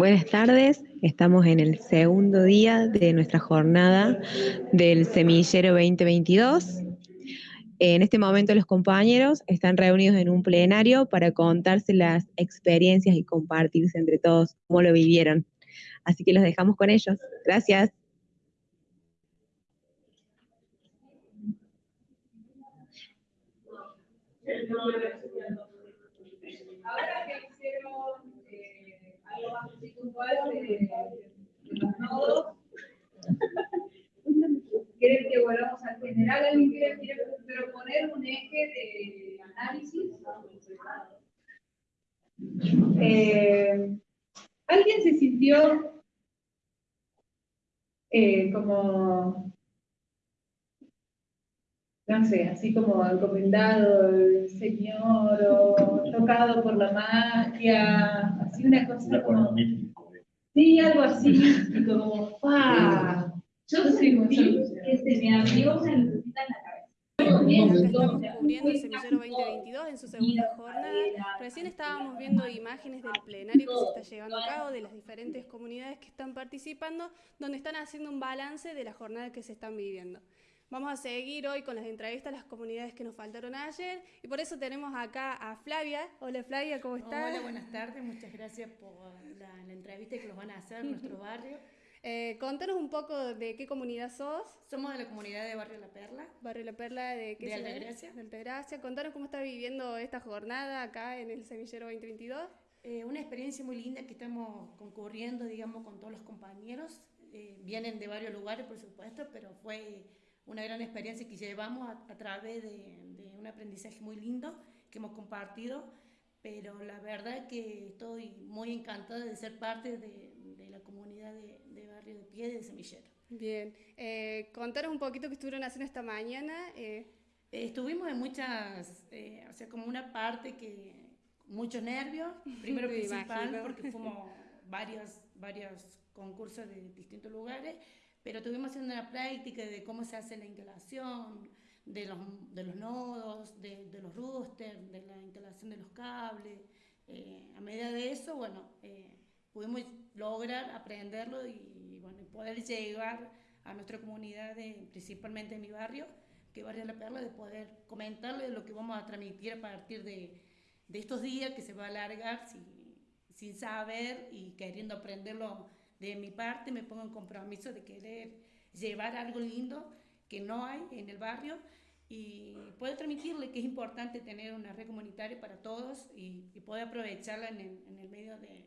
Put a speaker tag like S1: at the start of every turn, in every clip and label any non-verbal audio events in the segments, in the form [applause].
S1: Buenas tardes, estamos en el segundo día de nuestra jornada del Semillero 2022. En este momento los compañeros están reunidos en un plenario para contarse las experiencias y compartirse entre todos cómo lo vivieron. Así que los dejamos con ellos. Gracias.
S2: Ahora que hicieron eh, algo más puntual de, de los nodos, [laughs] ¿quieren que volvamos al general? ¿Alguien quiere, quiere proponer un eje de análisis? Eh, ¿Alguien se sintió eh, como no sé, así como encomendado el Señor o tocado por la magia, así una cosa como... Sí, algo así, y como, ¡pah! Yo sentí que se me abrió una lucecita en la cabeza.
S3: Estamos cubriendo el Semillero 2022 en su segunda jornada. Recién estábamos viendo imágenes del plenario que se está llevando a cabo, de las diferentes comunidades que están participando, donde están haciendo un balance de la jornada que se están viviendo. Vamos a seguir hoy con las entrevistas a las comunidades que nos faltaron ayer y por eso tenemos acá a Flavia. Hola Flavia, ¿cómo estás?
S4: Hola, buenas tardes, muchas gracias por la, la entrevista que nos van a hacer en nuestro [laughs] barrio.
S3: Eh, contanos un poco de qué comunidad sos.
S4: Somos de la comunidad de Barrio La Perla.
S3: Barrio La Perla de qué
S4: De? Altagracia.
S3: De Altagracia. Contanos cómo está viviendo esta jornada acá en el Semillero 2022.
S4: Eh, una experiencia muy linda que estamos concurriendo, digamos, con todos los compañeros. Eh, vienen de varios lugares, por supuesto, pero fue una gran experiencia que llevamos a, a través de, de un aprendizaje muy lindo que hemos compartido. Pero la verdad que estoy muy encantada de ser parte de, de la comunidad de, de Barrio de Pie de Semillero.
S3: Bien. Eh, contanos un poquito qué estuvieron haciendo esta mañana. Eh,
S4: Eh, estuvimos en muchas, eh, o sea, como una parte que, muchos nervios, primero [laughs]
S3: Me
S4: principal,
S3: imagino.
S4: porque fuimos varios, varios concursos de distintos lugares, pero tuvimos haciendo una práctica de cómo se hace la instalación, de los, de los nodos, de, de los routers, de la instalación de los cables. Eh, a medida de eso, bueno, eh, pudimos lograr aprenderlo y, bueno, poder llegar a nuestra comunidad, de- principalmente en mi barrio, que Barrio La Perla, de poder comentarles lo que vamos a transmitir a partir de, de estos días que se va a alargar sin, sin saber y queriendo aprenderlo de mi parte, me pongo en compromiso de querer llevar algo lindo que no hay en el barrio y poder transmitirle que es importante tener una red comunitaria para todos y, y poder aprovecharla en el, en el medio de,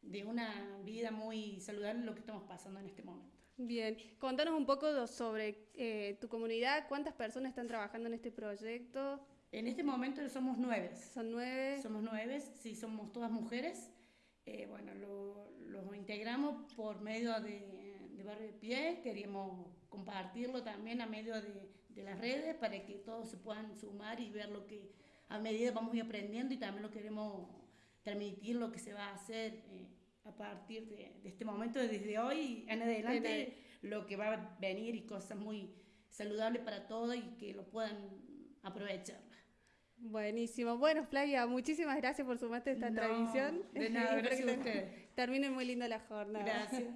S4: de una vida muy saludable, lo que estamos pasando en este momento.
S3: bien. Contanos un poco sobre eh, tu comunidad. ¿Cuántas personas están trabajando en este proyecto?
S4: En este momento somos nueve.
S3: Son nueve.
S4: Somos nueve, sí, somos todas mujeres. Eh, bueno, lo, lo integramos por medio de, de Barrio de Pie. Queríamos compartirlo también a medio de, de las redes para que todos se puedan sumar y ver lo que a medida vamos a ir aprendiendo y también lo queremos transmitir lo que se va a hacer eh, a partir de, de este momento, desde hoy en adelante, lo que va a venir y cosas muy saludables para todos y que lo puedan aprovechar.
S3: Buenísimo. Bueno, Flavia, muchísimas gracias por sumarte a esta
S4: No,
S3: transmisión.
S4: de nada, [laughs] gracias a
S3: te-
S4: ustedes.
S3: Termine muy linda la jornada.
S4: Gracias. [laughs]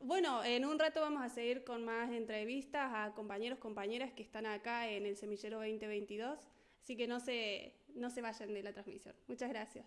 S3: Bueno, en un rato vamos a seguir con más entrevistas a compañeros, compañeras que están acá en el Semillero 2022, así que no se, no se vayan de la transmisión. Muchas gracias.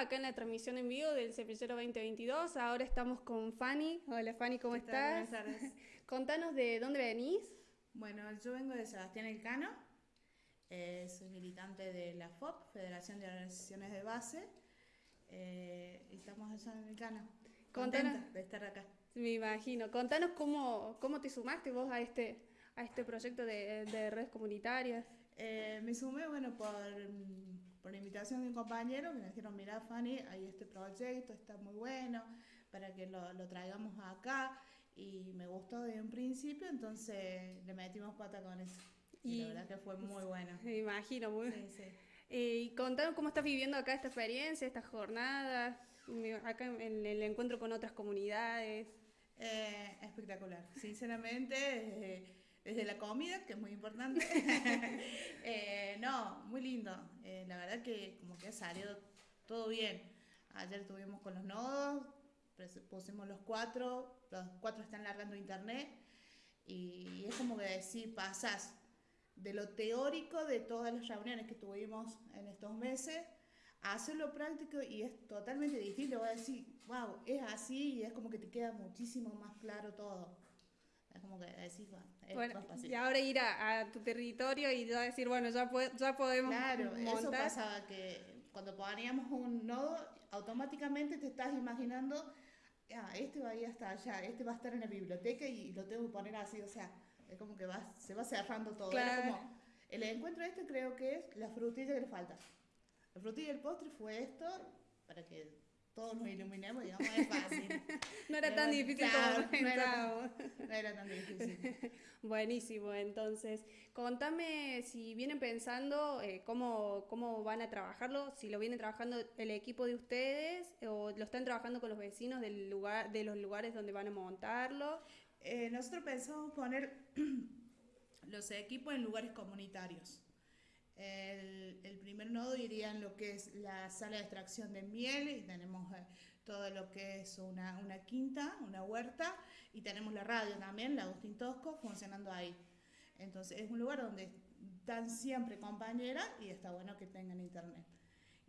S3: Acá en la transmisión en vivo del Semillero 2022. Ahora estamos con Fanny. Hola Fanny, ¿cómo estás?
S5: Buenas tardes. [laughs]
S3: Contanos de dónde venís.
S5: Bueno, yo vengo de Sebastián Elcano. Eh, soy militante de la FOP, Federación de Organizaciones de Base. Eh, y estamos allá en Elcano. Contenta de estar acá.
S3: Me imagino. Contanos cómo, cómo te sumaste vos a este, a este proyecto de, de redes comunitarias.
S5: Eh, me sumé, bueno, por por invitación de un compañero que me dijeron, mira Fanny, hay este proyecto, está muy bueno, para que lo, lo traigamos acá. Y me gustó desde un principio, entonces le metimos pata con eso. Y, la verdad que fue muy bueno.
S3: Me imagino, muy sí, sí. Eh, y contanos cómo estás viviendo acá esta experiencia, esta jornada, acá en el encuentro con otras comunidades.
S5: Eh, espectacular, sinceramente. Eh, desde la comida, que es muy importante. [laughs] Eh, no, muy lindo. Eh, la verdad que como que ha salido todo bien. Ayer estuvimos con los nodos, pusimos los cuatro, los cuatro están largando internet y, es como que decir, pasas de lo teórico de todas las reuniones que tuvimos en estos meses a hacerlo práctico y es totalmente distinto. Voy a decir, wow, es así y es como que te queda muchísimo más claro todo. Es como que decís, bueno,
S3: Y ahora ir a, tu territorio y ya decir, bueno, ya, ya podemos
S5: Claro, eso pasaba que cuando poníamos un nodo, automáticamente te estás imaginando, ah, este va a ir hasta allá, este va a estar en la biblioteca y lo tengo que poner así, o sea, es como que va, se va cerrando todo. como, el encuentro este creo que es la frutilla que le falta. La frutilla del postre fue esto, para que todos nos iluminemos, digamos, es fácil. [laughs]
S3: no era tan difícil
S5: como no era, no era tan difícil.
S3: Buenísimo, entonces, contame si vienen pensando eh, cómo, cómo van a trabajarlo, si lo vienen trabajando el equipo de ustedes o lo están trabajando con los vecinos del lugar, de los lugares donde van a montarlo.
S5: Eh, nosotros pensamos poner [clears throat] los equipos en lugares comunitarios. El, el, primer nodo iría en lo que es la sala de extracción de miel y tenemos eh, todo lo que es una, una, quinta, una huerta y tenemos la radio también, la Agustín Tosco, funcionando ahí. Entonces es un lugar donde están siempre compañeras y está bueno que tengan internet.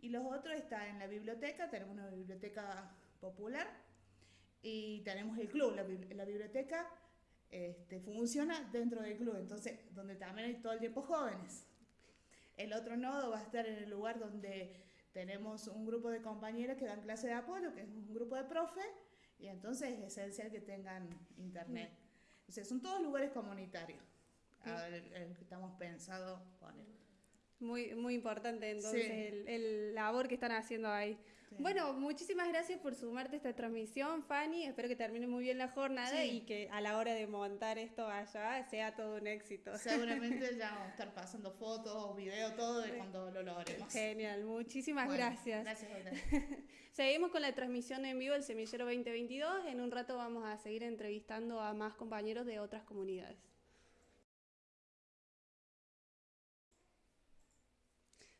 S5: Y los otros están en la biblioteca, tenemos una biblioteca popular y tenemos el club, la, la biblioteca este, funciona dentro del club, entonces donde también hay todo el tiempo jóvenes. El otro nodo va a estar en el lugar donde tenemos un grupo de compañeros que dan clase de apoyo, que es un grupo de profe, y entonces es esencial que tengan internet. Entonces son todos lugares comunitarios, el, que estamos pensando poner.
S3: Muy, muy importante entonces el, el, labor que están haciendo ahí. Bueno, muchísimas gracias por sumarte a esta transmisión, Fanny. Espero que termine muy bien la jornada y que a la hora de montar esto allá sea todo un éxito.
S5: Seguramente [laughs] ya vamos a estar pasando fotos, videos, todo de cuando lo logremos.
S3: Genial, muchísimas gracias.
S5: Gracias a [laughs]
S3: Seguimos con la transmisión en vivo del Semillero 2022. En un rato vamos a seguir entrevistando a más compañeros de otras comunidades.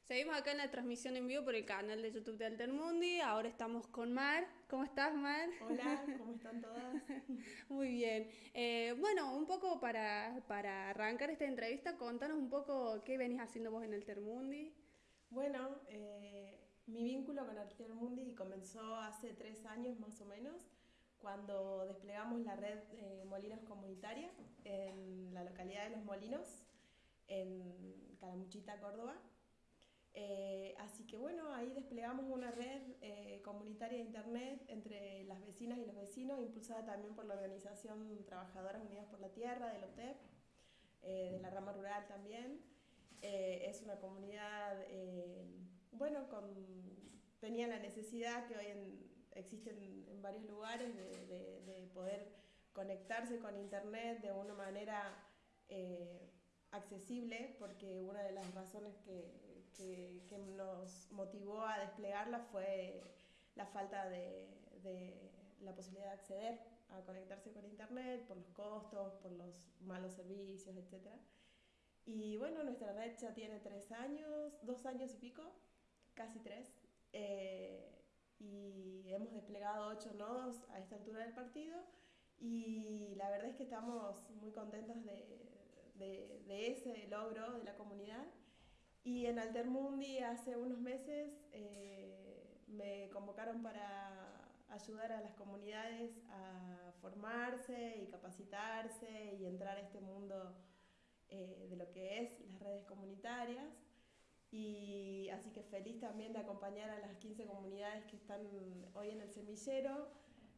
S3: Seguimos acá en la transmisión en vivo por el canal de YouTube de Altermundi. Ahora estamos con Mar. ¿Cómo estás, Mar?
S6: Hola, [laughs] ¿cómo están todas?
S3: Muy bien. Eh, bueno, un poco para, para, arrancar esta entrevista, contanos un poco qué venís haciendo vos en Altermundi.
S6: Bueno, eh, mi vínculo con Altermundi comenzó hace tres años más o menos, cuando desplegamos la red eh, Molinos Comunitaria en la localidad de Los Molinos, en Calamuchita, Córdoba. Eh, así que bueno, ahí desplegamos una red eh, comunitaria de Internet entre las vecinas y los vecinos, impulsada también por la organización Trabajadoras Unidas por la Tierra, del OTEP, eh, de la rama rural también. es una comunidad, bueno, con, tenía la necesidad que hoy en, existen en varios lugares de, de, poder conectarse con Internet de una manera accesible, porque una de las razones que que, nos motivó a desplegarla fue la falta de, la posibilidad de acceder a conectarse con Internet por los costos, por los malos servicios, etc. Y bueno, nuestra red ya tiene tres años, dos años y pico, casi tres, eh, y hemos desplegado ocho nodos a esta altura del partido y la verdad es que estamos muy contentos de, de ese logro de la comunidad y en Altermundi hace unos meses eh, me convocaron para ayudar a las comunidades a formarse y capacitarse y entrar a este mundo eh, de lo que es las redes comunitarias. Y así que feliz también de acompañar a las 15 comunidades que están hoy en el semillero.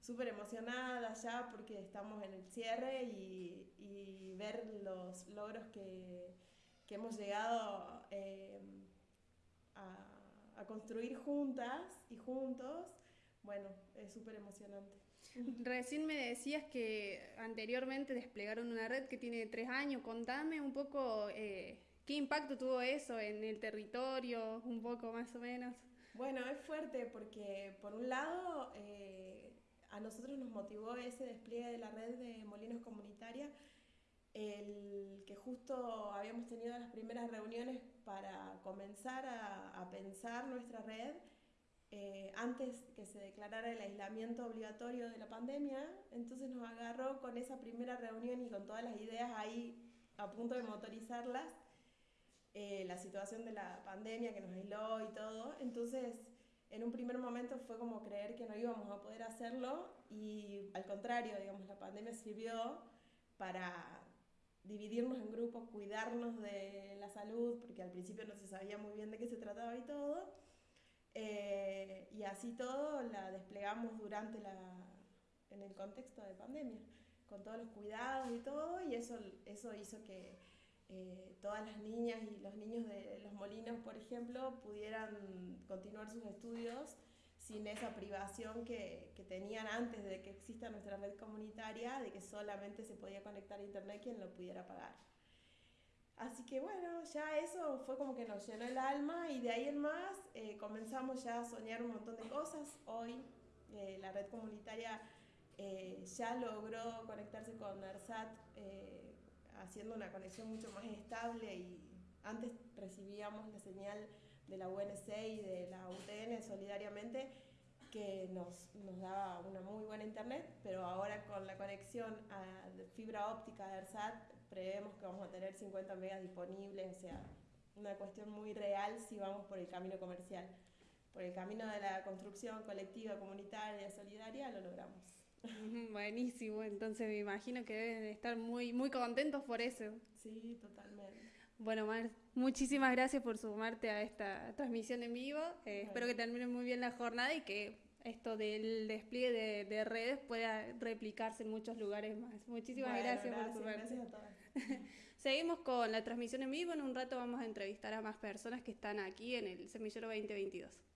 S6: Súper emocionada ya porque estamos en el cierre y, y ver los logros que, que hemos llegado eh, a, a construir juntas y juntos bueno, es súper emocionante.
S3: Recién me decías que anteriormente desplegaron una red que tiene tres años. Contame un poco eh, qué impacto tuvo eso en el territorio, un poco más o menos.
S6: Bueno, es fuerte porque por un lado eh, a nosotros nos motivó ese despliegue de la red de molinos comunitarias, el que justo habíamos tenido las primeras reuniones para comenzar a, a pensar nuestra red eh, antes que se declarara el aislamiento obligatorio de la pandemia, entonces nos agarró con esa primera reunión y con todas las ideas ahí a punto de motorizarlas, eh, la situación de la pandemia que nos aisló y todo, entonces en un primer momento fue como creer que no íbamos a poder hacerlo y al contrario, digamos, la pandemia sirvió para dividirnos en grupos, cuidarnos de la salud, porque al principio no se sabía muy bien de qué se trataba y todo, eh, y así todo la desplegamos durante la, en el contexto de pandemia, con todos los cuidados y todo, y eso, eso hizo que eh, todas las niñas y los niños de los molinos, por ejemplo, pudieran continuar sus estudios sin esa privación que, que, tenían antes de que exista nuestra red comunitaria, de que solamente se podía conectar a internet quien lo pudiera pagar. Así que bueno, ya eso fue como que nos llenó el alma y de ahí en más eh, comenzamos ya a soñar un montón de cosas. Hoy eh, la red comunitaria eh, ya logró conectarse con ARSAT haciendo una conexión mucho más estable y antes recibíamos la señal de la UNC y de la UTN solidariamente que nos, nos daba una muy buena internet, pero ahora con la conexión a fibra óptica de ARSAT prevemos que vamos a tener 50 megas disponibles, o sea, una cuestión muy real si vamos por el camino comercial. Por el camino de la construcción colectiva, comunitaria, solidaria, lo logramos. [laughs]
S3: Buenísimo, entonces me imagino que deben estar muy, muy contentos por eso.
S6: Sí, totalmente.
S3: Bueno, Mar, muchísimas gracias por sumarte a esta transmisión en vivo. Eh, espero que termine muy bien la jornada y que esto del despliegue de, de, redes pueda replicarse en muchos lugares más. Muchísimas gracias, por sumarte.
S6: Gracias a todas. [laughs]
S3: Seguimos con la transmisión en vivo. En un rato vamos a entrevistar a más personas que están aquí en el Semillero 2022.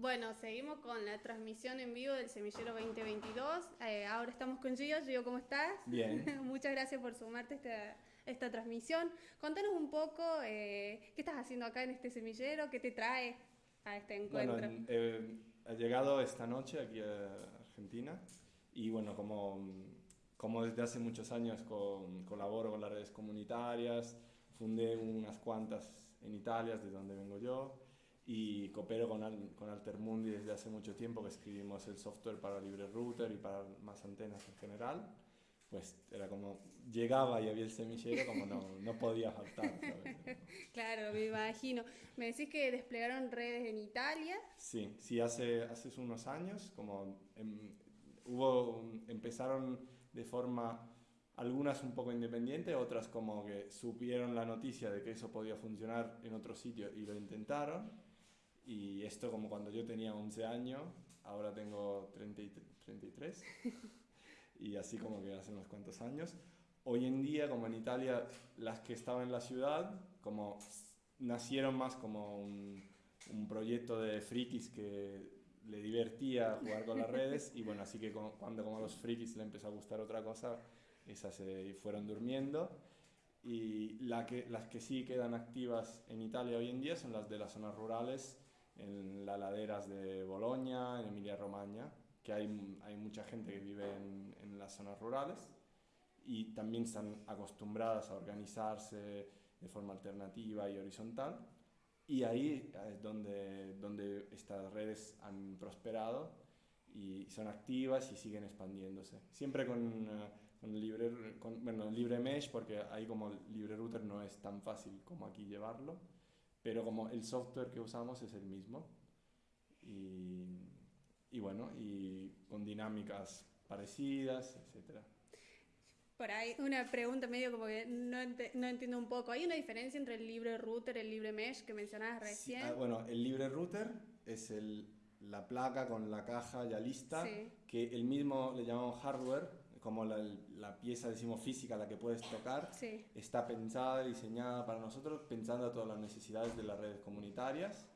S3: Bueno, seguimos con la transmisión en vivo del Semillero 2022. Eh, ahora estamos con Gio. Gio, ¿cómo estás?
S7: Bien. [laughs]
S3: Muchas gracias por sumarte a esta, esta transmisión. Contanos un poco eh, qué estás haciendo acá en este semillero, qué te trae a este encuentro.
S7: Bueno, eh, he llegado esta noche aquí a Argentina y bueno, como, como desde hace muchos años con, colaboro con las redes comunitarias, fundé unas cuantas en Italia, de donde vengo yo, y coopero con, con Altermundi desde hace mucho tiempo, que escribimos el software para Libre Router y para más antenas en general. Pues era como, llegaba y había el semillero, como no, no podía faltar. [laughs]
S3: claro, me imagino. Me decís que desplegaron redes en Italia.
S7: Sí, sí, hace, hace unos años, como en, hubo, empezaron de forma, algunas un poco independiente, otras como que supieron la noticia de que eso podía funcionar en otro sitio y lo intentaron. Y esto como cuando yo tenía 11 años, ahora tengo 30 33, [laughs] y así como que hace unos cuantos años. Hoy en día, como en Italia, las que estaban en la ciudad, como nacieron más como un, un proyecto de frikis que le divertía jugar con las redes y bueno, así que cuando como a los frikis le empezó a gustar otra cosa, esas se fueron durmiendo. Y la que, las que sí quedan activas en Italia hoy en día son las de las zonas rurales, en las laderas de Bolonia, en Emilia-Romagna, que hay, hay mucha gente que vive en, en las zonas rurales y también están acostumbradas a organizarse de forma alternativa y horizontal y ahí es donde, donde estas redes han prosperado y son activas y siguen expandiéndose. Siempre con, eh, con libre, con, bueno, libre mesh, porque ahí como libre router no es tan fácil como aquí llevarlo. Pero como el software que usamos es el mismo. Y, y bueno, y con dinámicas parecidas, etcétera.
S3: Por ahí una pregunta medio como que no, no, entiendo un poco. ¿Hay una diferencia entre el libre router y el libre mesh que mencionabas recién?
S7: Ah, bueno, el libre router es el, la placa con la caja ya lista, que el mismo le llamamos hardware, como la, la, pieza, decimos, física, la que puedes tocar, está pensada, diseñada para nosotros, pensando a todas las necesidades de las redes comunitarias.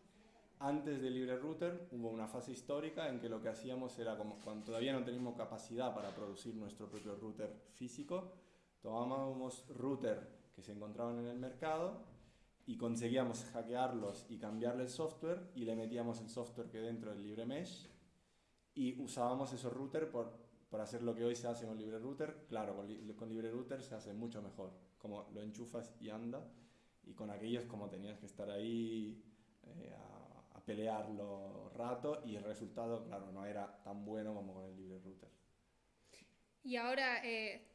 S7: Antes del libre router hubo una fase histórica en que lo que hacíamos era, como cuando todavía no teníamos capacidad para producir nuestro propio router físico, tomábamos router que se encontraban en el mercado y conseguíamos hackearlos y cambiarle el software y le metíamos el software que dentro del libre mesh y usábamos esos routers por, por hacer lo que hoy se hace con libre router. Claro, con, con libre router se hace mucho mejor, como lo enchufas y anda y con aquellos como tenías que estar ahí eh, pelearlo rato y el resultado, claro, no era tan bueno como con el libre router.
S3: Y ahora, eh,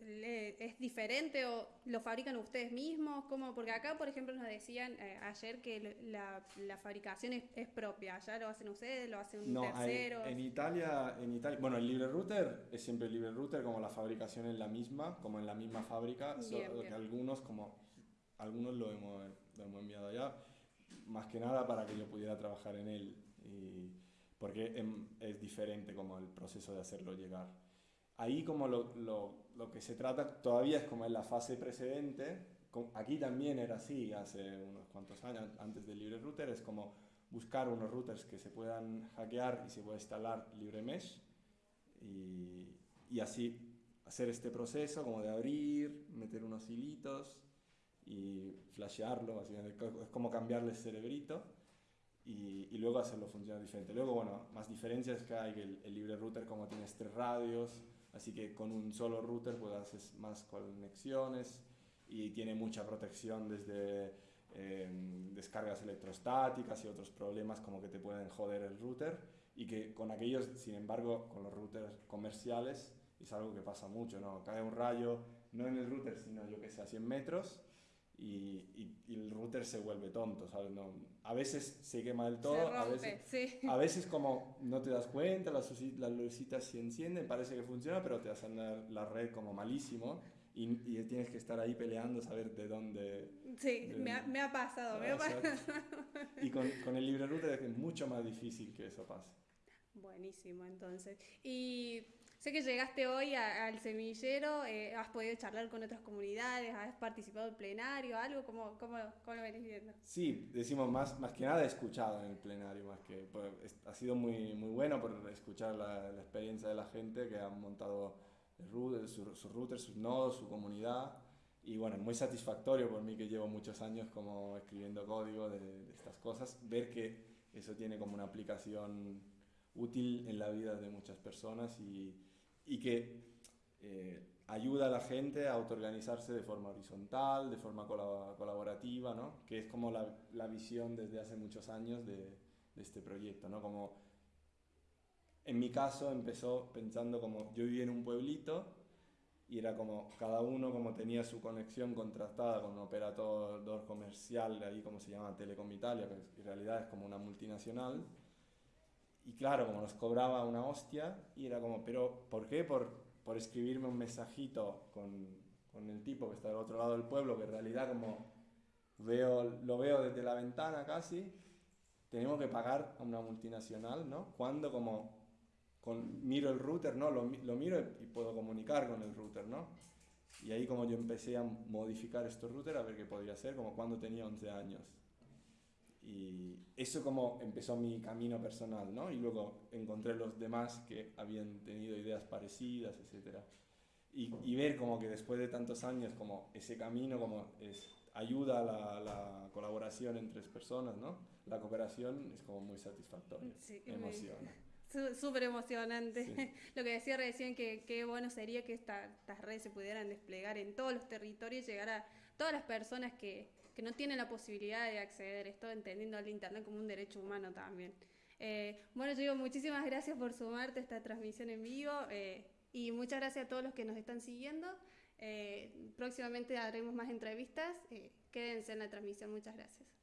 S3: ¿es diferente o lo fabrican ustedes mismos? ¿Cómo? Porque acá, por ejemplo, nos decían eh, ayer que la, la fabricación es, propia. ¿Ya lo hacen ustedes? ¿Lo hacen
S7: no,
S3: terceros?
S7: en Italia, en Italia, bueno, el libre router es siempre el libre router, como la fabricación es la misma, como en la misma fábrica, solo que algunos, como algunos lo hemos, lo hemos enviado allá más que nada para que yo pudiera trabajar en él, y, porque em, es diferente como el proceso de hacerlo llegar. Ahí como lo, lo, lo, que se trata todavía es como en la fase precedente, aquí también era así hace unos cuantos años antes del libre router, es como buscar unos routers que se puedan hackear y se pueda instalar libre mesh y, y así hacer este proceso como de abrir, meter unos hilitos y flashearlo, es como cambiarle el cerebrito y, y, luego hacerlo funcionar diferente. Luego, bueno, más diferencias que hay que el, libre router como tienes tres radios, así que con un solo router puedes hacer más conexiones y tiene mucha protección desde em, descargas electrostáticas y otros problemas como que te pueden joder el router y que con aquellos, sin embargo, con los routers comerciales es algo que pasa mucho, ¿no? Cae un rayo, no en el router, sino yo que sé, a 100 metros y, y, el router se vuelve tonto, ¿sabes? No, a veces se quema del todo, a, veces,
S3: sí.
S7: a veces como no te das cuenta, las, las lucitas se encienden, parece que funciona, pero te hacen la, la red como malísimo y, y, tienes que estar ahí peleando, saber de dónde...
S3: Sí, me, ha, me, ha, pasado, me ha pasado.
S7: Y con, con el libre router es mucho más difícil que eso pase.
S3: Buenísimo, entonces. Y Sé que llegaste hoy al semillero, eh, has podido charlar con otras comunidades, has participado en plenario, algo, ¿cómo, cómo, cómo lo venís viendo?
S7: Sí, decimos más, más que nada he escuchado en el plenario, más que pues, ha sido muy, muy bueno por escuchar la, la, experiencia de la gente que ha montado el router, sus su routers, sus nodos, su comunidad. Y bueno, muy satisfactorio por mí que llevo muchos años como escribiendo código de, de estas cosas, ver que eso tiene como una aplicación útil en la vida de muchas personas y, y que eh, ayuda a la gente a autoorganizarse de forma horizontal, de forma colaborativa, ¿no? que es como la, la, visión desde hace muchos años de, de, este proyecto. ¿no? Como en mi caso empezó pensando como yo vivía en un pueblito y era como cada uno como tenía su conexión contrastada con un operador comercial, ahí como se llama Telecom Italia, que en realidad es como una multinacional y claro, como nos cobraba una hostia, y era como, pero ¿por qué? Por, por escribirme un mensajito con, con, el tipo que está del otro lado del pueblo, que en realidad como veo, lo veo desde la ventana casi, tenemos que pagar a una multinacional, ¿no? Cuando como con, miro el router, ¿no? Lo, lo miro y puedo comunicar con el router, ¿no? Y ahí como yo empecé a modificar estos routers a ver qué podría ser, como cuando tenía 11 años. Y eso como empezó mi camino personal, ¿no? Y luego encontré los demás que habían tenido ideas parecidas, etc. Y, y ver como que después de tantos años, como ese camino como es, ayuda a la, la colaboración entre personas, ¿no? La cooperación es como muy satisfactoria,
S3: sí,
S7: emociona. [laughs]
S3: Súper emocionante. Sí. [laughs] Lo que decía recién, que qué bueno sería que esta, estas redes se pudieran desplegar en todos los territorios y llegar a todas las personas que, que no tienen la posibilidad de acceder a esto, entendiendo al Internet como un derecho humano también. Eh, bueno, yo digo muchísimas gracias por sumarte a esta transmisión en vivo eh, y muchas gracias a todos los que nos están siguiendo. Eh, próximamente haremos más entrevistas. Quédense en la transmisión. Muchas gracias.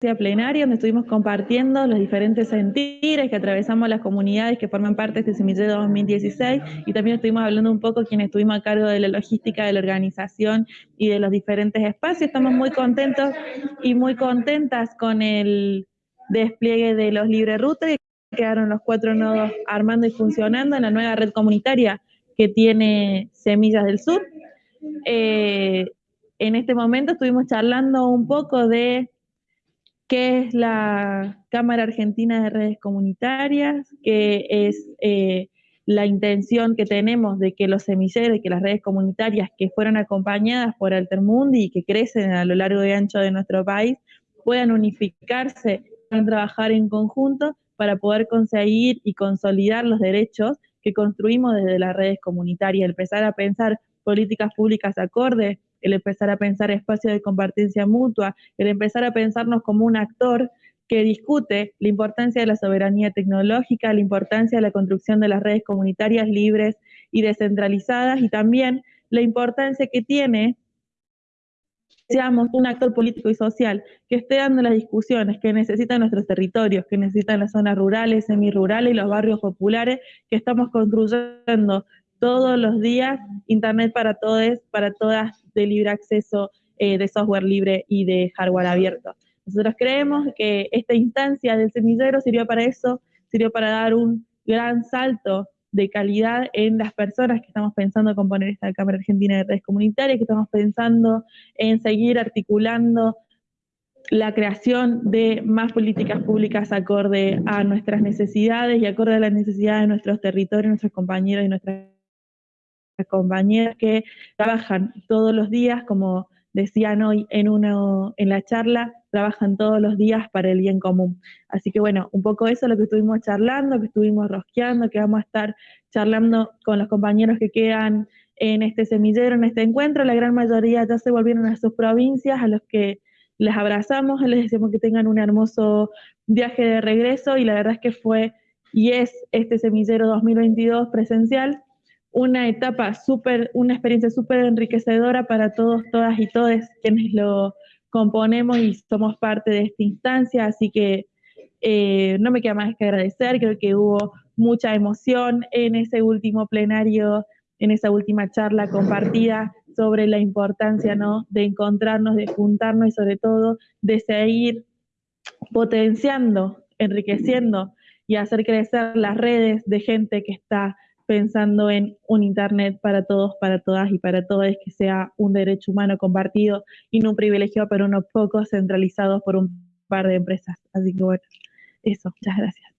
S8: Plenaria donde estuvimos compartiendo los diferentes sentires que atravesamos las comunidades que forman parte de este semillero 2016 y también estuvimos hablando un poco quienes estuvimos a cargo de la logística de la organización y de los diferentes espacios. Estamos muy contentos y muy contentas con el despliegue de los libre routers, quedaron los cuatro nodos armando y funcionando en la nueva red comunitaria que tiene Semillas del Sur. Eh, en este momento estuvimos charlando un poco de qué es la Cámara Argentina de Redes Comunitarias, qué es eh, la intención que tenemos de que los semilleros que las redes comunitarias que fueron acompañadas por Altermundi y que crecen a lo largo y ancho de nuestro país puedan unificarse, puedan trabajar en conjunto para poder conseguir y consolidar los derechos que construimos desde las redes comunitarias, empezar a pensar políticas públicas acordes el empezar a pensar espacios de compartencia mutua, el empezar a pensarnos como un actor que discute la importancia de la soberanía tecnológica, la importancia de la construcción de las redes comunitarias libres y descentralizadas y también la importancia que tiene seamos un actor político y social que esté dando las discusiones que necesitan nuestros territorios, que necesitan las zonas rurales, semirurales y los barrios populares que estamos construyendo todos los días, Internet para todos, para todas de libre acceso eh, de software libre y de hardware abierto. Nosotros creemos que esta instancia del semillero sirvió para eso, sirvió para dar un gran salto de calidad en las personas que estamos pensando en componer esta Cámara Argentina de Redes Comunitarias, que estamos pensando en seguir articulando la creación de más políticas públicas acorde a nuestras necesidades y acorde a las necesidades de nuestros territorios, nuestros compañeros y nuestras compañeras que trabajan todos los días, como decían hoy en, uno, en la charla, trabajan todos los días para el bien común. Así que bueno, un poco eso es lo que estuvimos charlando, que estuvimos rosqueando, que vamos a estar charlando con los compañeros que quedan en este semillero, en este encuentro. La gran mayoría ya se volvieron a sus provincias, a los que les abrazamos, les decimos que tengan un hermoso viaje de regreso y la verdad es que fue y es este semillero 2022 presencial una etapa súper, una experiencia súper enriquecedora para todos, todas y todos quienes lo componemos y somos parte de esta instancia, así que eh, no me queda más que agradecer, creo que hubo mucha emoción en ese último plenario, en esa última charla compartida sobre la importancia ¿no? de encontrarnos, de juntarnos y sobre todo de seguir potenciando, enriqueciendo y hacer crecer las redes de gente que está pensando en un Internet para todos, para todas y para todas, que sea un derecho humano compartido y no un privilegio para unos pocos centralizados por un par de empresas. Así que bueno, eso, muchas gracias.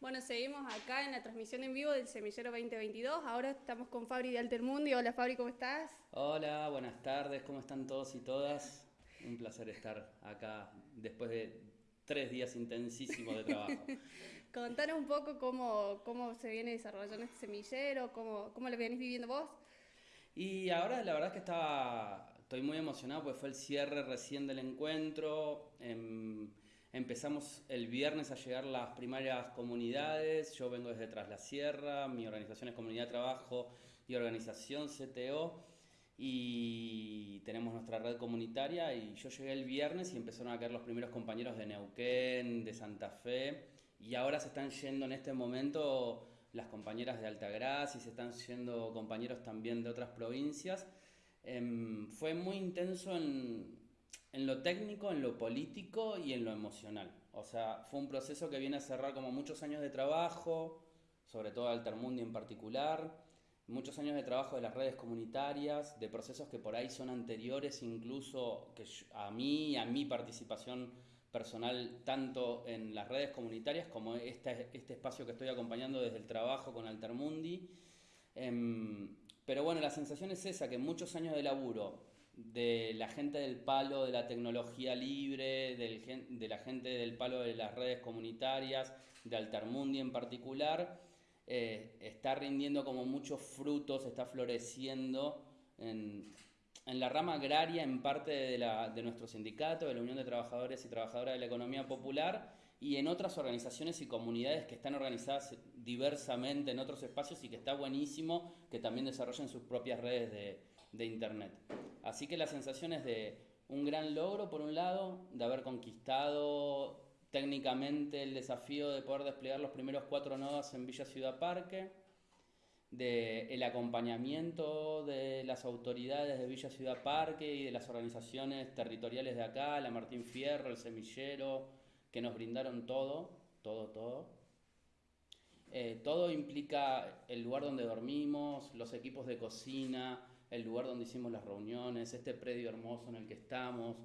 S3: Bueno, seguimos acá en la transmisión en vivo del Semillero 2022. Ahora estamos con Fabri de Altermundi. Hola Fabri, ¿cómo estás?
S9: Hola, buenas tardes, ¿cómo están todos y todas? Un placer estar acá después de tres días intensísimos de trabajo. [laughs]
S3: Contanos un poco cómo, cómo se viene desarrollando este semillero, cómo, cómo lo venís viviendo vos.
S9: Y ahora la verdad es que estaba, estoy muy emocionado porque fue el cierre recién del encuentro. Em, empezamos el viernes a llegar las primarias comunidades. Yo vengo desde Tras la Sierra, mi organización es Comunidad de Trabajo y Organización CTO. Y tenemos nuestra red comunitaria y yo llegué el viernes y empezaron a caer los primeros compañeros de Neuquén, de Santa Fe y ahora se están yendo en este momento las compañeras de Altagracia y se están yendo compañeros también de otras provincias. Em, fue muy intenso en, en, lo técnico, en lo político y en lo emocional. O sea, fue un proceso que viene a cerrar como muchos años de trabajo, sobre todo Altermundi en particular, muchos años de trabajo de las redes comunitarias, de procesos que por ahí son anteriores incluso que a mí, a mi participación personal tanto en las redes comunitarias como este, espacio que estoy acompañando desde el trabajo con Altermundi. Em, pero bueno, la sensación es esa, que muchos años de laburo de la gente del palo de la tecnología libre, de la gente del palo de las redes comunitarias, de Altermundi en particular, eh, está rindiendo como muchos frutos, está floreciendo en, en la rama agraria, en parte de, la, de nuestro sindicato, de la Unión de Trabajadores y Trabajadoras de la Economía Popular, y en otras organizaciones y comunidades que están organizadas diversamente en otros espacios y que está buenísimo que también desarrollen sus propias redes de, de Internet. Así que la sensación es de un gran logro, por un lado, de haber conquistado técnicamente el desafío de poder desplegar los primeros cuatro nodos en Villa Ciudad Parque, del el acompañamiento de las autoridades de Villa Ciudad Parque y de las organizaciones territoriales de acá, la Martín Fierro, el Semillero, que nos brindaron todo, todo, todo. Eh, todo implica el lugar donde dormimos, los equipos de cocina, el lugar donde hicimos las reuniones, este predio hermoso en el que estamos.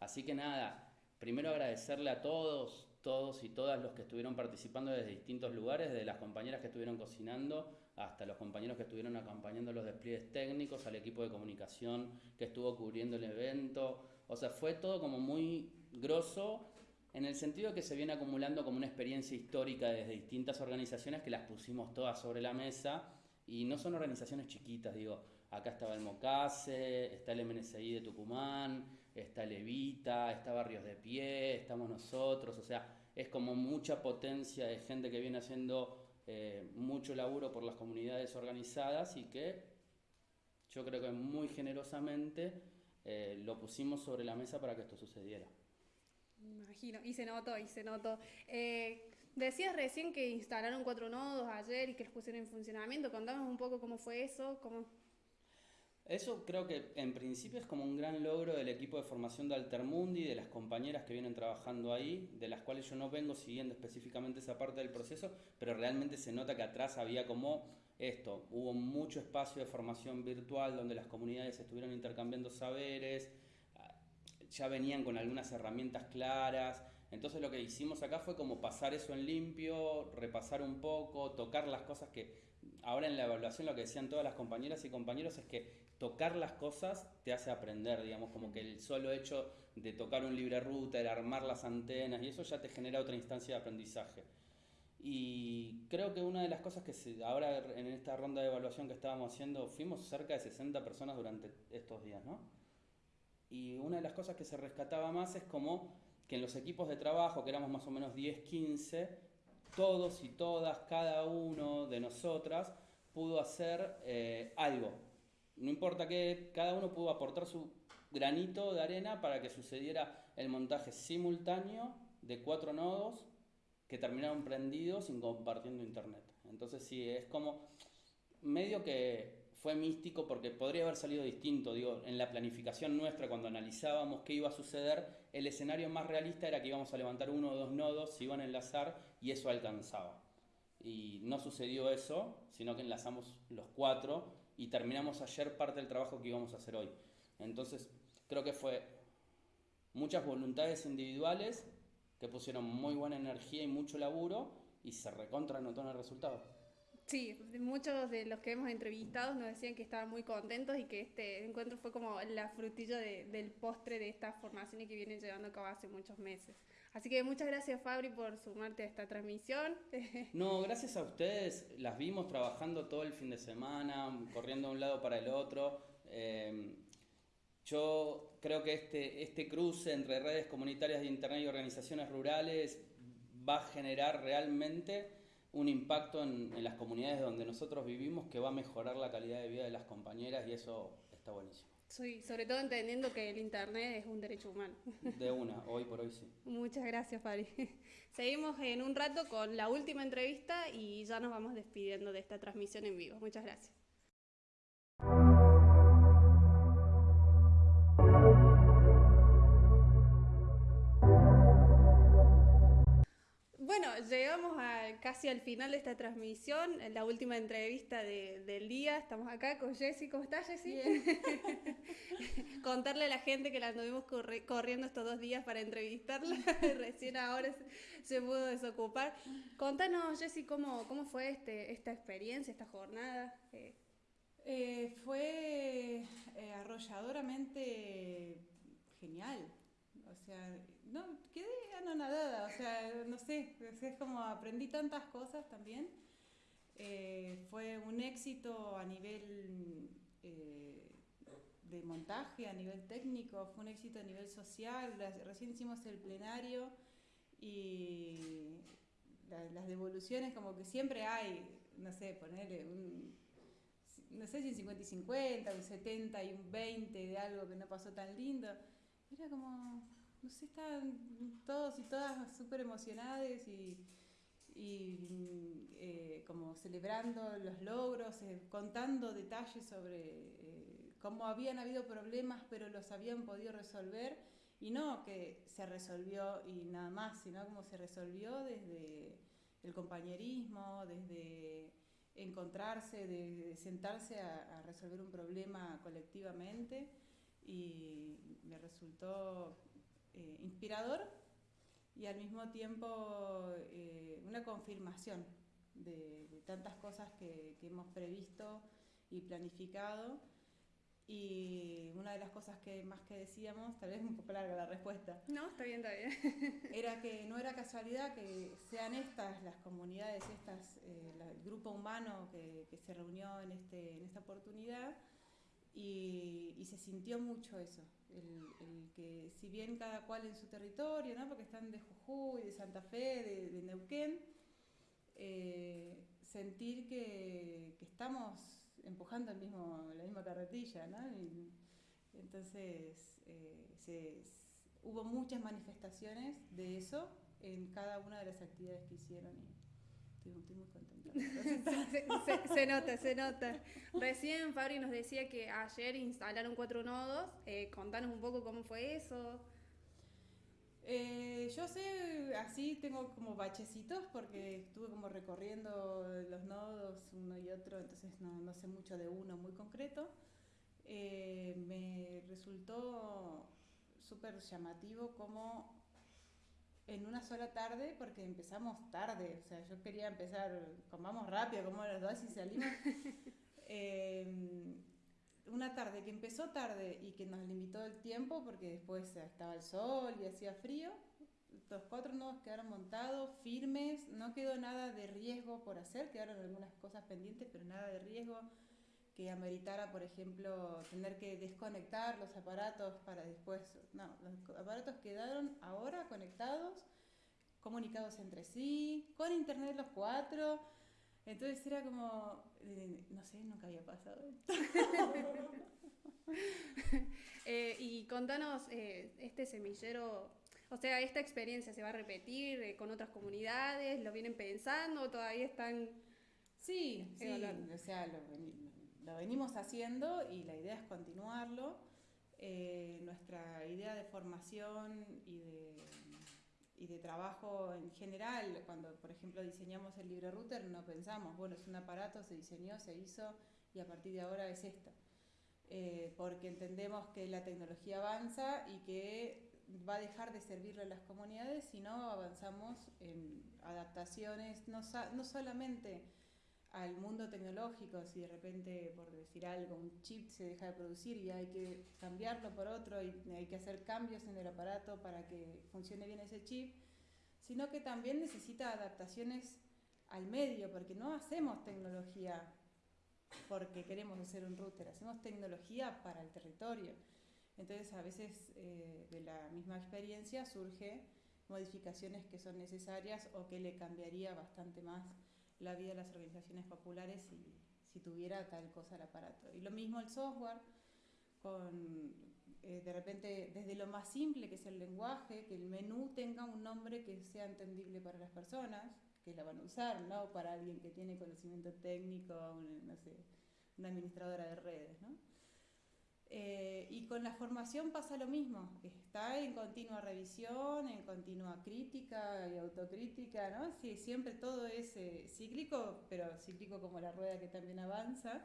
S9: Así que nada, primero agradecerle a todos, todos y todas los que estuvieron participando desde distintos lugares, desde las compañeras que estuvieron cocinando hasta los compañeros que estuvieron acompañando los despliegues técnicos, al equipo de comunicación que estuvo cubriendo el evento. O sea, fue todo como muy grosso en el sentido que se viene acumulando como una experiencia histórica desde distintas organizaciones que las pusimos todas sobre la mesa y no son organizaciones chiquitas, digo, acá estaba el Mocase, está el MNSI de Tucumán, está Levita, está Barrios de Pie, estamos nosotros, o sea, es como mucha potencia de gente que viene haciendo eh, mucho laburo por las comunidades organizadas y que yo creo que muy generosamente eh, lo pusimos sobre la mesa para que esto sucediera.
S3: imagino, y se notó, y se notó. Eh, decías recién que instalaron cuatro nodos ayer y que los pusieron en funcionamiento. Contanos un poco cómo fue eso, cómo,
S9: eso creo que en principio es como un gran logro del equipo de formación de Altermundi, de las compañeras que vienen trabajando ahí, de las cuales yo no vengo siguiendo específicamente esa parte del proceso, pero realmente se nota que atrás había como esto, hubo mucho espacio de formación virtual donde las comunidades estuvieron intercambiando saberes, ya venían con algunas herramientas claras, entonces lo que hicimos acá fue como pasar eso en limpio, repasar un poco, tocar las cosas que ahora en la evaluación lo que decían todas las compañeras y compañeros es que tocar las cosas te hace aprender, digamos, como que el solo hecho de tocar un libre router, armar las antenas y eso ya te genera otra instancia de aprendizaje. Y creo que una de las cosas que ahora en esta ronda de evaluación que estábamos haciendo, fuimos cerca de 60 personas durante estos días, ¿no? Y una de las cosas que se rescataba más es como que en los equipos de trabajo, que éramos más o menos 10, 15, todos y todas, cada uno de nosotras pudo hacer eh, algo, no importa que cada uno pudo aportar su granito de arena para que sucediera el montaje simultáneo de cuatro nodos que terminaron prendidos sin compartiendo internet. Entonces sí, es como medio que fue místico porque podría haber salido distinto, digo, en la planificación nuestra cuando analizábamos qué iba a suceder, el escenario más realista era que íbamos a levantar uno o dos nodos, se iban a enlazar y eso alcanzaba. Y no sucedió eso, sino que enlazamos los cuatro y terminamos ayer parte del trabajo que íbamos a hacer hoy. Entonces, creo que fue muchas voluntades individuales que pusieron muy buena energía y mucho laburo y se recontra notó en el resultado.
S3: Sí, muchos de los que hemos entrevistado nos decían que estaban muy contentos y que este encuentro fue como la frutilla del postre de estas formaciones que vienen llevando a cabo hace muchos meses. Así que muchas gracias Fabri por sumarte a esta transmisión. [laughs]
S9: No, gracias a ustedes. Las vimos trabajando todo el fin de semana, corriendo de un lado para el otro. Eh, yo creo que este, este cruce entre redes comunitarias de Internet y organizaciones rurales va a generar realmente un impacto en, en las comunidades donde nosotros vivimos que va a mejorar la calidad de vida de las compañeras y eso está buenísimo.
S3: Sí, sobre todo entendiendo que el Internet es un derecho humano.
S9: De una, hoy por hoy sí.
S3: Muchas gracias, Fabri. [laughs] Seguimos en un rato con la última entrevista y ya nos vamos despidiendo de esta transmisión en vivo. Muchas gracias. Bueno, llegamos a, casi al final de esta transmisión, en la última entrevista del día. Estamos acá con Jessy. ¿Cómo estás, Jessy? [laughs] Contarle a la gente que la anduvimos corriendo estos dos días para entrevistarla. [laughs] Recién ahora se, pudo desocupar. Contanos, Jessy, ¿cómo, cómo fue este, esta experiencia, esta jornada.
S10: Eh, eh, fue eh, arrolladoramente genial. O sea, no, quedé anonadada, o sea, no sé, es como aprendí tantas cosas también. Eh, fue un éxito a nivel eh, de montaje, a nivel técnico, fue un éxito a nivel social. recién hicimos el plenario y las devoluciones como que siempre hay, no sé, ponerle un, no sé si un 50 y 50, un 70 y un 20 de algo que no pasó tan lindo era como, no sé, estaban todos y todas súper emocionadas y, y eh, como celebrando los logros, eh, contando detalles sobre eh, cómo habían habido problemas pero los habían podido resolver. Y no que se resolvió y nada más, sino como se resolvió desde el compañerismo, desde encontrarse, de, sentarse a, resolver un problema colectivamente. Y me resultó eh, inspirador y al mismo tiempo eh, una confirmación de, tantas cosas que, que hemos previsto y planificado y una de las cosas que más que decíamos, tal vez un poco larga la respuesta.
S3: No, está bien, está bien. [laughs]
S10: era que no era casualidad que sean estas las comunidades, estas, eh, el grupo humano que, que, se reunió en, este, en esta oportunidad y, y se sintió mucho eso. El, el, que si bien cada cual en su territorio, ¿no? porque están de Jujuy, de Santa Fe, de, Neuquén, eh, sentir que, que estamos empujando el mismo, la misma carretilla, ¿no? entonces, eh, hubo muchas manifestaciones de eso en cada una de las actividades que hicieron y estoy, muy contenta.
S3: se, nota, se nota. Recién Fabri nos decía que ayer instalaron cuatro nodos. Eh, contanos un poco cómo fue eso.
S10: Eh, yo sé, así tengo como bachecitos porque estuve como recorriendo los nodos uno y otro, entonces no, no sé mucho de uno muy concreto. Eh, me resultó súper llamativo como en una sola tarde, porque empezamos tarde, o sea, yo quería empezar, comamos rápido, como a las dos y salimos. [laughs] eh, una tarde que empezó tarde y que nos limitó el tiempo porque después estaba el sol y hacía frío, los cuatro nodos quedaron montados, firmes, no quedó nada de riesgo por hacer, quedaron algunas cosas pendientes, pero nada de riesgo que ameritara, por ejemplo, tener que desconectar los aparatos para después, no, los aparatos quedaron ahora conectados, comunicados entre sí, con internet los cuatro, entonces era como, eh, no sé, nunca había pasado esto. [laughs]
S3: eh, y contanos, eh, este semillero, o sea, ¿esta experiencia se va a repetir eh, con otras comunidades? ¿Lo vienen pensando todavía están...?
S10: Sí, sí, o sea, lo, lo, venimos haciendo y la idea es continuarlo. nuestra idea de formación y de y de trabajo en general, cuando por ejemplo diseñamos el libre router, no pensamos, bueno, es un aparato, se diseñó, se hizo y a partir de ahora es esto. Eh, porque entendemos que la tecnología avanza y que va a dejar de servirle a las comunidades si no avanzamos en adaptaciones, no, no solamente al mundo tecnológico, si de repente, por decir algo, un chip se deja de producir y hay que cambiarlo por otro y hay que hacer cambios en el aparato para que funcione bien ese chip, sino que también necesita adaptaciones al medio, porque no hacemos tecnología porque queremos hacer un router, hacemos tecnología para el territorio. Entonces a veces eh, de la misma experiencia surge modificaciones que son necesarias o que le cambiaría bastante más la vida de las organizaciones populares si, tuviera tal cosa el aparato. Y lo mismo el software, con eh, de repente desde lo más simple que es el lenguaje, que el menú tenga un nombre que sea entendible para las personas, que la van a usar, no para alguien que tiene conocimiento técnico, no sé, una administradora de redes, ¿no? Eh, y con la formación pasa lo mismo, está en continua revisión, en continua crítica y autocrítica, ¿no? Sí, siempre todo es eh, cíclico, pero cíclico como la rueda que también avanza.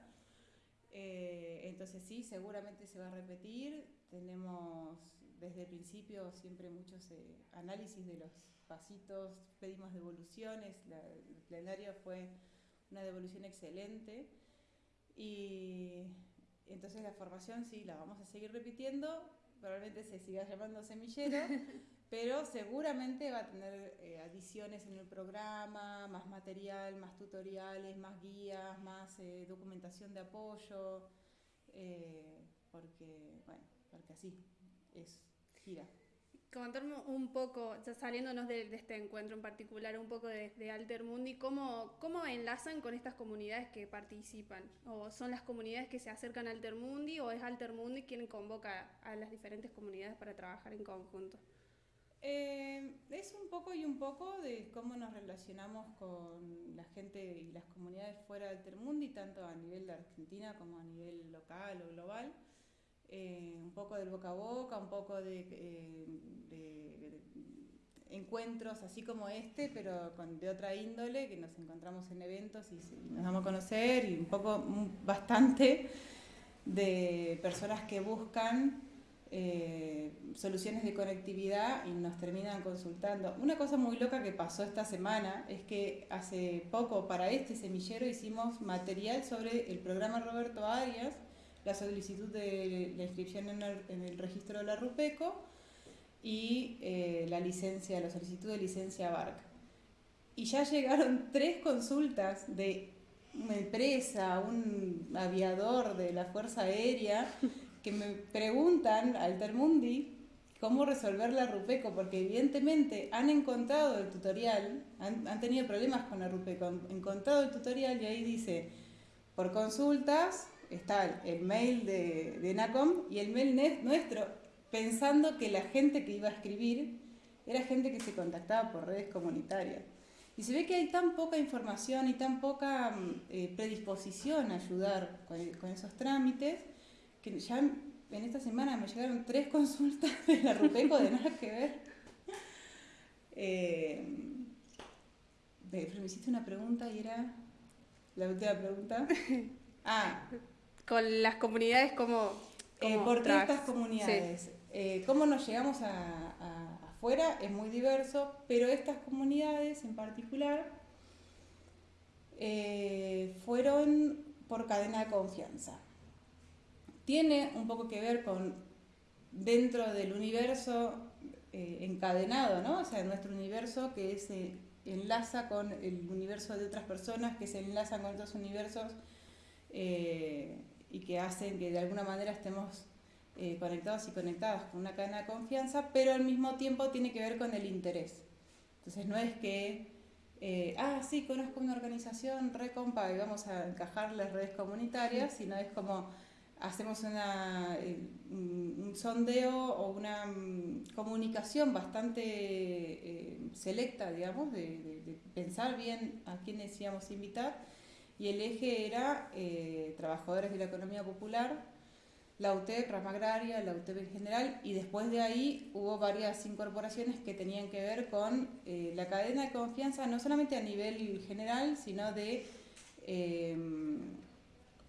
S10: Eh, entonces sí, seguramente se va a repetir. Tenemos desde el principio siempre muchos análisis de los pasitos, pedimos devoluciones, el plenario fue una devolución excelente. Y entonces la formación sí, la vamos a seguir repitiendo, probablemente se siga llamando semillero, [laughs] pero seguramente va a tener eh, adiciones en el programa, más material, más tutoriales, más guías, más eh, documentación de apoyo, eh, porque, bueno, porque así es, gira.
S3: Contarme un poco, ya saliéndonos de, este encuentro en particular, un poco de, de Altermundi, ¿cómo, ¿cómo enlazan con estas comunidades que participan? ¿O son las comunidades que se acercan a Altermundi o es Altermundi quien convoca a las diferentes comunidades para trabajar en conjunto?
S10: Eh, es un poco y un poco de cómo nos relacionamos con la gente y las comunidades fuera de Altermundi, tanto a nivel de Argentina como a nivel local o global. Eh, un poco del boca a boca, un poco de, eh, encuentros así como este, pero con, de otra índole, que nos encontramos en eventos y, nos vamos a conocer, y un poco, bastante de personas que buscan eh, soluciones de conectividad y nos terminan consultando. Una cosa muy loca que pasó esta semana es que hace poco para este semillero hicimos material sobre el programa Roberto Arias, la solicitud de la inscripción en el, registro de la RUPECO y eh, la licencia, la solicitud de licencia BARC. Y ya llegaron [laughs] tres consultas de una empresa, un aviador de la Fuerza Aérea, que me preguntan al Termundi cómo resolver la RUPECO, porque evidentemente han encontrado el tutorial, han, han, tenido problemas con la RUPECO, han encontrado el tutorial y ahí dice, por consultas, está el mail de, de NACOM y el mail nuestro, pensando que la gente que iba a escribir era gente que se contactaba por redes comunitarias. Y se ve que hay tan poca información y tan poca mm, eh, predisposición a ayudar con, esos trámites, que ya en esta semana me llegaron tres [laughs] consultas de la RUPECO de nada que ver. Eh, me hiciste una pregunta y era la última pregunta. [laughs] Ah,
S3: con las comunidades como...
S10: Eh, ¿Por qué estas comunidades? Eh, ¿Cómo nos llegamos a, afuera? Es muy diverso, pero estas comunidades en particular eh, fueron por cadena de confianza. Tiene un poco que ver con dentro del universo encadenado, ¿no? O sea, nuestro universo que se enlaza con el universo de otras personas, que se enlazan con otros universos y que hacen que de alguna manera estemos eh, conectados y conectadas con una cadena de confianza, pero al mismo tiempo tiene que ver con el interés. Entonces no es que, eh, ah, sí, conozco una organización, recompa, y vamos a encajar las redes comunitarias, sino es como hacemos una, eh, un sondeo o una mm, comunicación bastante selecta, digamos, de, de, pensar bien a quiénes íbamos a invitar y el eje era eh, trabajadores de la economía popular, la UTEP, rama agraria, la UTEP en general, y después de ahí hubo varias incorporaciones que tenían que ver con eh, la cadena de confianza, no solamente a nivel general, sino de eh,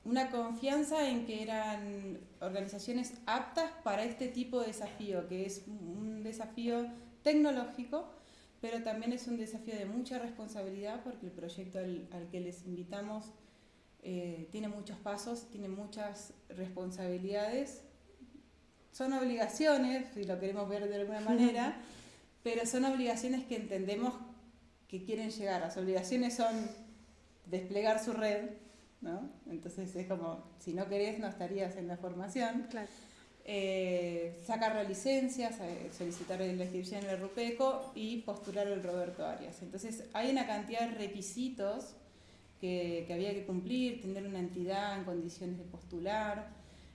S10: una confianza en que eran organizaciones aptas para este tipo de desafío, que es un desafío tecnológico, pero también es un desafío de mucha responsabilidad porque el proyecto al, que les invitamos eh, tiene muchos pasos, tiene muchas responsabilidades, son obligaciones, si lo queremos ver de alguna manera, [laughs] pero son obligaciones que entendemos que quieren llegar. Las obligaciones son desplegar su red, ¿no? Entonces es como, si no querés no estarías en la formación. Claro eh, sacar la licencia, solicitar la inscripción en el RUPECO y postular el Roberto Arias. Entonces hay una cantidad de requisitos que, que, había que cumplir, tener una entidad en condiciones de postular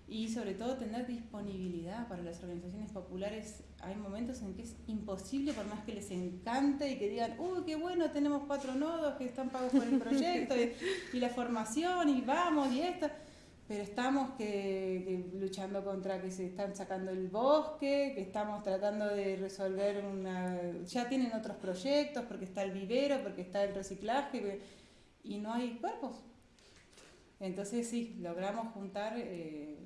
S10: y sobre todo tener disponibilidad para las organizaciones populares. Hay momentos en que es imposible, por más que les encante y que digan, uy, qué bueno, tenemos cuatro nodos que están pagos por el [laughs] proyecto y, y la formación y vamos y esto pero estamos que, luchando contra que se están sacando el bosque, que estamos tratando de resolver una... Ya tienen otros proyectos porque está el vivero, porque está el reciclaje y no hay cuerpos. Entonces sí, logramos juntar eh,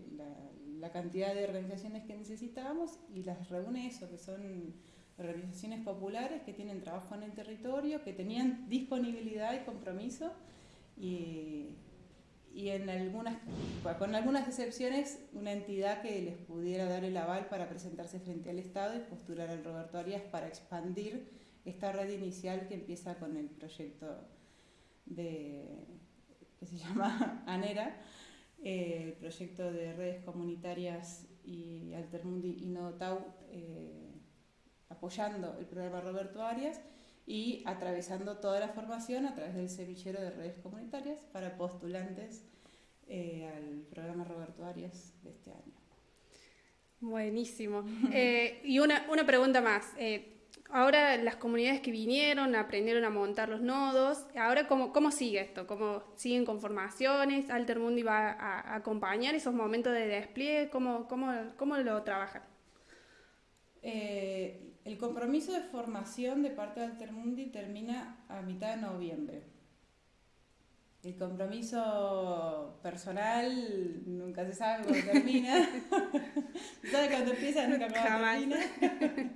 S10: la, cantidad de organizaciones que necesitábamos y las reúne eso, que son organizaciones populares que tienen trabajo en el territorio, que tenían disponibilidad y compromiso y y con algunas excepciones, una entidad que les pudiera dar el aval para presentarse frente al Estado y postular al Roberto Arias para expandir esta red inicial que empieza con el proyecto de, que se [laughs] llama ANERA, eh, el proyecto de redes comunitarias y Altermundi y Notau, eh, apoyando el programa Roberto Arias y atravesando toda la formación a través del semillero de redes comunitarias para postulantes eh, al programa Roberto Arias de este año.
S3: Buenísimo. [laughs] Eh, y una, una, pregunta más. Eh, ahora las comunidades que vinieron aprendieron a montar los nodos. Ahora, ¿cómo, cómo sigue esto? ¿Cómo siguen con formaciones? ¿Altermundi va a, acompañar esos momentos de despliegue? ¿Cómo, cómo, cómo lo trabajan?
S10: El compromiso de formación de parte de Altermundi termina a mitad de noviembre. El compromiso personal nunca se sabe cuándo termina. [laughs] se sabe cuándo empieza, nunca cuándo termina. [laughs]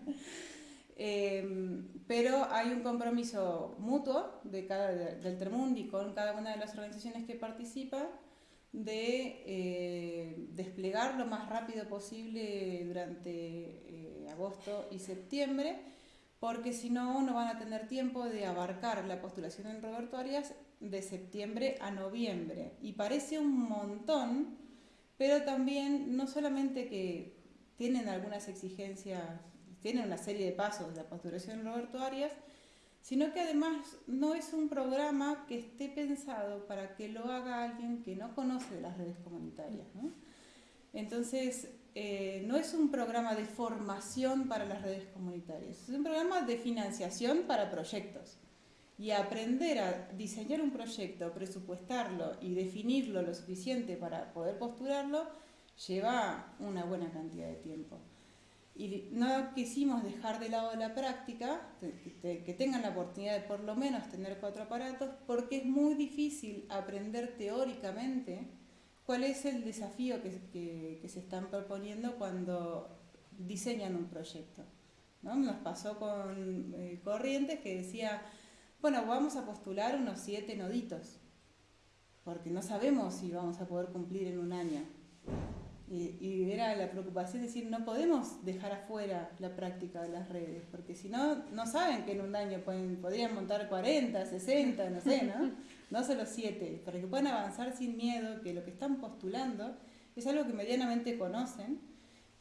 S10: Em, pero hay un compromiso mutuo de cada, del Termundi con cada una de las organizaciones que participa de eh, desplegar lo más rápido posible durante eh, agosto y septiembre, porque si no, no van a tener tiempo de abarcar la postulación en Roberto Arias de septiembre a noviembre. Y parece un montón, pero también no solamente que tienen algunas exigencias, tienen una serie de pasos de la postulación en Roberto Arias, sino que además no es un programa que esté pensado para que lo haga alguien que no conoce las redes comunitarias. Entonces, eh, no es un programa de formación para las redes comunitarias, es un programa de financiación para proyectos. Y aprender a diseñar un proyecto, presupuestarlo y definirlo lo suficiente para poder postularlo, lleva una buena cantidad de tiempo y no quisimos dejar de lado la práctica, que tengan la oportunidad de por lo menos tener cuatro aparatos, porque es muy difícil aprender teóricamente cuál es el desafío que, se están proponiendo cuando diseñan un proyecto. ¿no? Nos pasó con eh, Corrientes que decía, bueno, vamos a postular unos siete noditos, porque no sabemos si vamos a poder cumplir en un año. Y, era la preocupación de decir, no podemos dejar afuera la práctica de las redes, porque si no, no saben que en un año pueden, podrían montar 40, 60, no sé, ¿no? [laughs] No solo 7, para que puedan avanzar sin miedo, que lo que están postulando es algo que medianamente conocen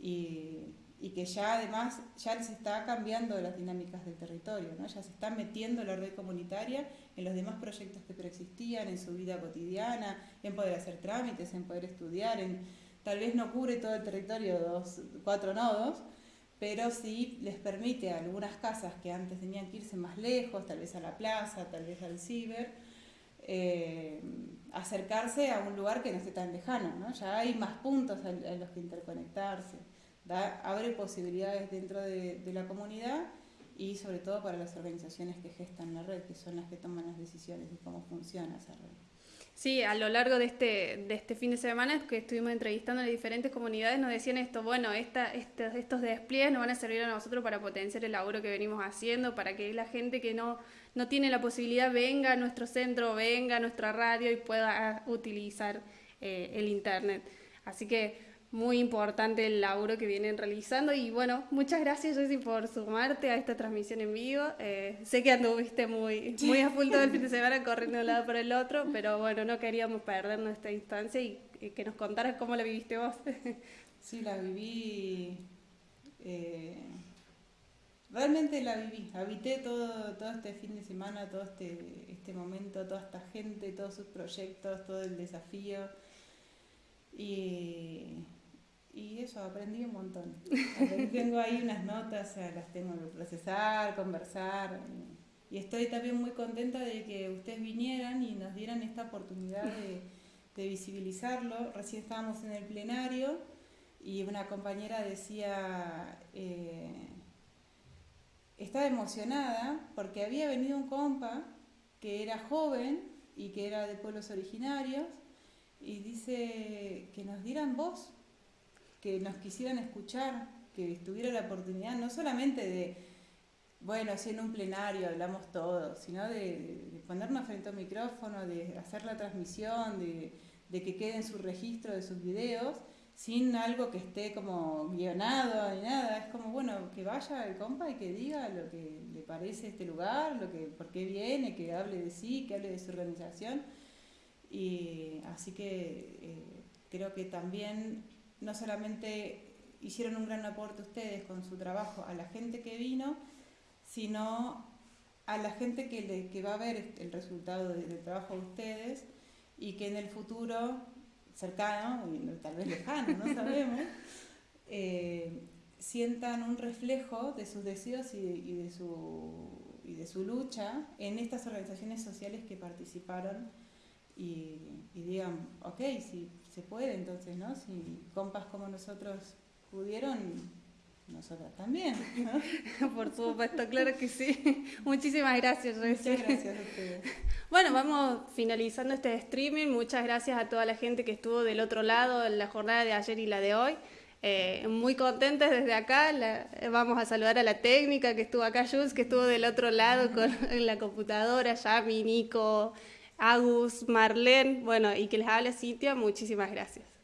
S10: y, y que ya además ya les está cambiando las dinámicas del territorio, ¿no? ya se está metiendo la red comunitaria en los demás proyectos que preexistían, en su vida cotidiana, en poder hacer trámites, en poder estudiar, en tal vez no cubre todo el territorio dos, cuatro nodos, pero sí les permite a algunas casas que antes tenían que irse más lejos, tal vez a la plaza, tal vez al ciber, eh, acercarse a un lugar que no esté tan lejano, ¿no? Ya hay más puntos en, los que interconectarse, abre posibilidades dentro de, de, la comunidad y sobre todo para las organizaciones que gestan la red, que son las que toman las decisiones de cómo funciona esa red.
S3: Sí, a lo largo de este, de este fin de semana que estuvimos entrevistando a diferentes comunidades nos decían esto, bueno, esta, estos despliegues nos van a servir a nosotros para potenciar el laburo que venimos haciendo, para que la gente que no, no tiene la posibilidad venga a nuestro centro, venga a nuestra radio y pueda utilizar eh, el Internet. Así que muy importante el laburo que vienen realizando y bueno, muchas gracias Jessy por sumarte a esta transmisión en vivo. Eh, sé que anduviste muy, muy a full todo el fin de semana corriendo de un lado para el otro, pero bueno, no queríamos perdernos esta instancia y, que nos contaras cómo la viviste vos.
S10: sí, la viví, eh, realmente la viví, habité todo, todo este fin de semana, todo este, este momento, toda esta gente, todos sus proyectos, todo el desafío. Y y eso, aprendí un montón. [laughs] tengo ahí unas notas, las tengo que procesar, conversar. Y estoy también muy contenta de que ustedes vinieran y nos dieran esta oportunidad de, visibilizarlo. Recién estábamos en el plenario y una compañera decía, eh, estaba emocionada porque había venido un compa que era joven y que era de pueblos originarios y dice que nos dieran voz que nos quisieran escuchar, que estuviera la oportunidad no solamente de, bueno, así en un plenario hablamos todos, sino de, ponernos frente a un micrófono, de hacer la transmisión, de, que quede en su registro de sus videos, sin algo que esté como guionado ni nada. Es como, bueno, que vaya el compa y que diga lo que le parece este lugar, lo que, por qué viene, que hable de sí, que hable de su organización. Y así que eh, creo que también no solamente hicieron un gran aporte ustedes con su trabajo a la gente que vino, sino a la gente que, le, que va a ver el resultado del trabajo de ustedes y que en el futuro cercano, y tal vez lejano, no sabemos, [laughs] eh, sientan un reflejo de sus deseos y, de su, y de su lucha en estas organizaciones sociales que participaron y, digan, ok, si se puede, entonces, ¿no? Si compas como nosotros pudieron, nosotras también. [laughs]
S3: Por supuesto, claro que sí. Muchísimas gracias,
S10: Muchas gracias a ustedes. [laughs]
S3: Bueno, vamos finalizando este streaming. Muchas gracias a toda la gente que estuvo del otro lado en la jornada de ayer y la de hoy. Eh, muy contentes desde acá. vamos a saludar a la técnica que estuvo acá, Jules, que estuvo del otro lado con la computadora, Yami, Nico, Agus, Marlene, bueno, y que les hable Cintia, muchísimas gracias.